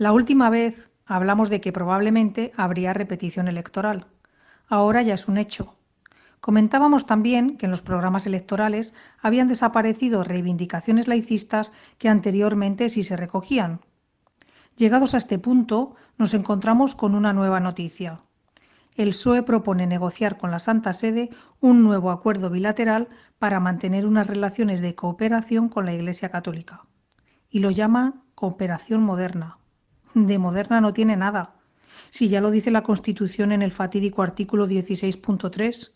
La última vez hablamos de que probablemente habría repetición electoral. Ahora ya es un hecho. Comentábamos también que en los programas electorales habían desaparecido reivindicaciones laicistas que anteriormente sí se recogían. Llegados a este punto, nos encontramos con una nueva noticia. El PSOE propone negociar con la Santa Sede un nuevo acuerdo bilateral para mantener unas relaciones de cooperación con la Iglesia Católica. Y lo llama cooperación moderna. De moderna no tiene nada. Si ya lo dice la Constitución en el fatídico artículo 16.3,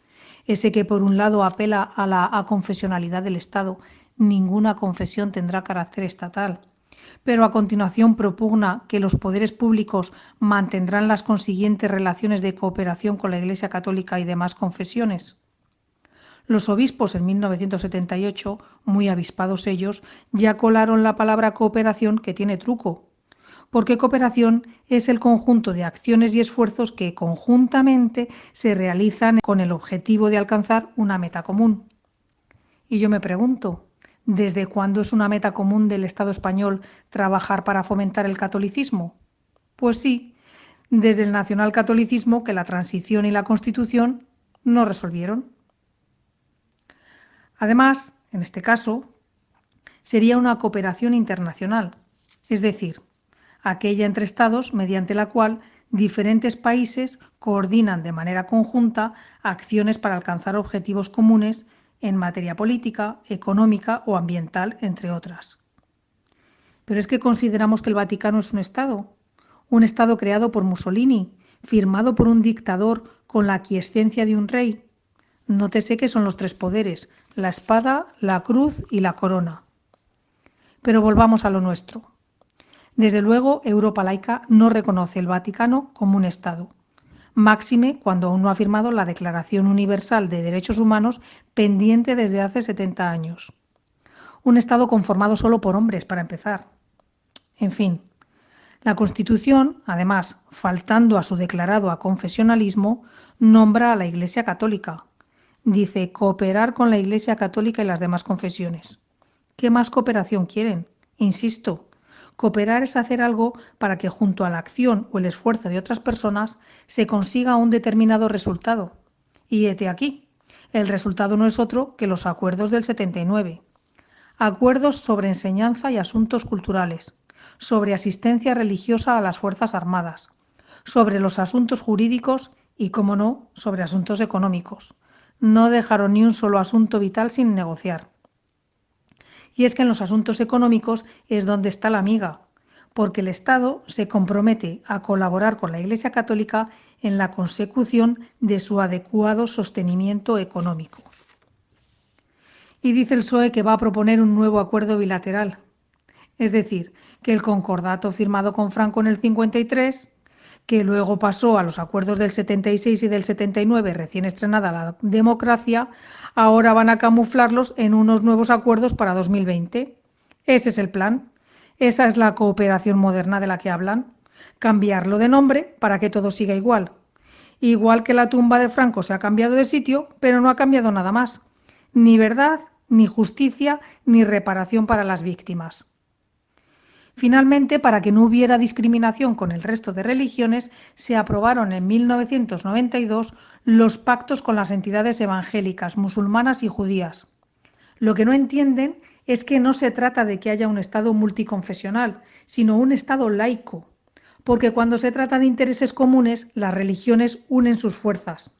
ese que por un lado apela a la aconfesionalidad del Estado, ninguna confesión tendrá carácter estatal, pero a continuación propugna que los poderes públicos mantendrán las consiguientes relaciones de cooperación con la Iglesia Católica y demás confesiones. Los obispos en 1978, muy avispados ellos, ya colaron la palabra cooperación que tiene truco, porque cooperación es el conjunto de acciones y esfuerzos que conjuntamente se realizan con el objetivo de alcanzar una meta común. Y yo me pregunto, ¿desde cuándo es una meta común del Estado español trabajar para fomentar el catolicismo? Pues sí, desde el nacionalcatolicismo que la transición y la Constitución no resolvieron. Además, en este caso, sería una cooperación internacional, es decir, aquella entre Estados mediante la cual diferentes países coordinan de manera conjunta acciones para alcanzar objetivos comunes en materia política, económica o ambiental, entre otras. Pero es que consideramos que el Vaticano es un Estado, un Estado creado por Mussolini, firmado por un dictador con la aquiescencia de un rey. Nótese que son los tres poderes, la espada, la cruz y la corona. Pero volvamos a lo nuestro. Desde luego, Europa laica no reconoce el Vaticano como un Estado. Máxime cuando aún no ha firmado la Declaración Universal de Derechos Humanos pendiente desde hace 70 años. Un Estado conformado solo por hombres, para empezar. En fin, la Constitución, además, faltando a su declarado aconfesionalismo, nombra a la Iglesia Católica. Dice cooperar con la Iglesia Católica y las demás confesiones. ¿Qué más cooperación quieren? Insisto, Cooperar es hacer algo para que junto a la acción o el esfuerzo de otras personas se consiga un determinado resultado. Y hete aquí. El resultado no es otro que los acuerdos del 79. Acuerdos sobre enseñanza y asuntos culturales, sobre asistencia religiosa a las Fuerzas Armadas, sobre los asuntos jurídicos y, como no, sobre asuntos económicos. No dejaron ni un solo asunto vital sin negociar. Y es que en los asuntos económicos es donde está la amiga, porque el Estado se compromete a colaborar con la Iglesia Católica en la consecución de su adecuado sostenimiento económico. Y dice el PSOE que va a proponer un nuevo acuerdo bilateral, es decir, que el concordato firmado con Franco en el 53 que luego pasó a los acuerdos del 76 y del 79, recién estrenada la democracia, ahora van a camuflarlos en unos nuevos acuerdos para 2020. Ese es el plan. Esa es la cooperación moderna de la que hablan. Cambiarlo de nombre para que todo siga igual. Igual que la tumba de Franco se ha cambiado de sitio, pero no ha cambiado nada más. Ni verdad, ni justicia, ni reparación para las víctimas. Finalmente, para que no hubiera discriminación con el resto de religiones, se aprobaron en 1992 los pactos con las entidades evangélicas, musulmanas y judías. Lo que no entienden es que no se trata de que haya un Estado multiconfesional, sino un Estado laico, porque cuando se trata de intereses comunes, las religiones unen sus fuerzas.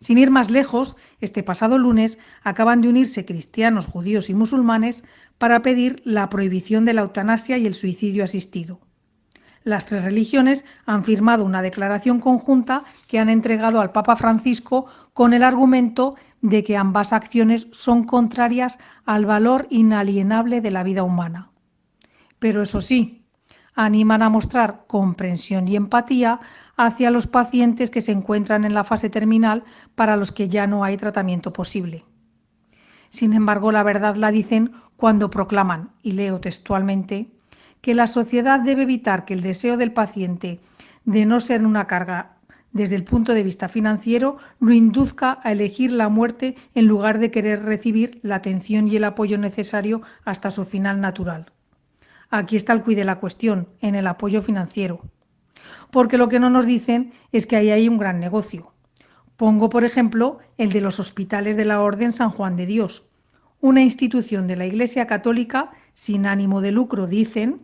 Sin ir más lejos, este pasado lunes acaban de unirse cristianos, judíos y musulmanes para pedir la prohibición de la eutanasia y el suicidio asistido. Las tres religiones han firmado una declaración conjunta que han entregado al Papa Francisco con el argumento de que ambas acciones son contrarias al valor inalienable de la vida humana. Pero eso sí, animan a mostrar comprensión y empatía hacia los pacientes que se encuentran en la fase terminal para los que ya no hay tratamiento posible. Sin embargo, la verdad la dicen cuando proclaman, y leo textualmente, que la sociedad debe evitar que el deseo del paciente de no ser una carga desde el punto de vista financiero lo induzca a elegir la muerte en lugar de querer recibir la atención y el apoyo necesario hasta su final natural. Aquí está el cuid de la cuestión, en el apoyo financiero. Porque lo que no nos dicen es que ahí hay un gran negocio. Pongo, por ejemplo, el de los hospitales de la Orden San Juan de Dios, una institución de la Iglesia Católica sin ánimo de lucro, dicen,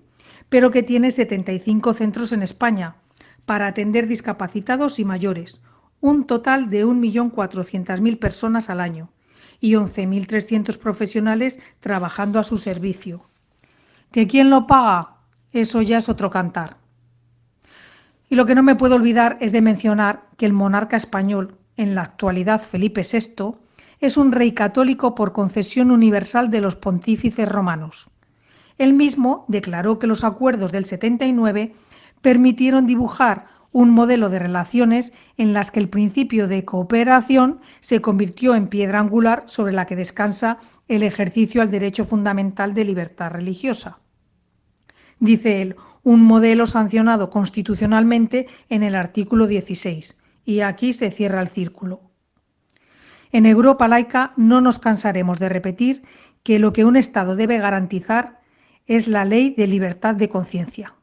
pero que tiene 75 centros en España para atender discapacitados y mayores, un total de 1.400.000 personas al año y 11.300 profesionales trabajando a su servicio. ¿Que quién lo paga? Eso ya es otro cantar. Y lo que no me puedo olvidar es de mencionar que el monarca español, en la actualidad Felipe VI, es un rey católico por concesión universal de los pontífices romanos. Él mismo declaró que los acuerdos del 79 permitieron dibujar un modelo de relaciones en las que el principio de cooperación se convirtió en piedra angular sobre la que descansa el ejercicio al derecho fundamental de libertad religiosa dice él, un modelo sancionado constitucionalmente en el artículo 16. Y aquí se cierra el círculo. En Europa laica no nos cansaremos de repetir que lo que un Estado debe garantizar es la ley de libertad de conciencia.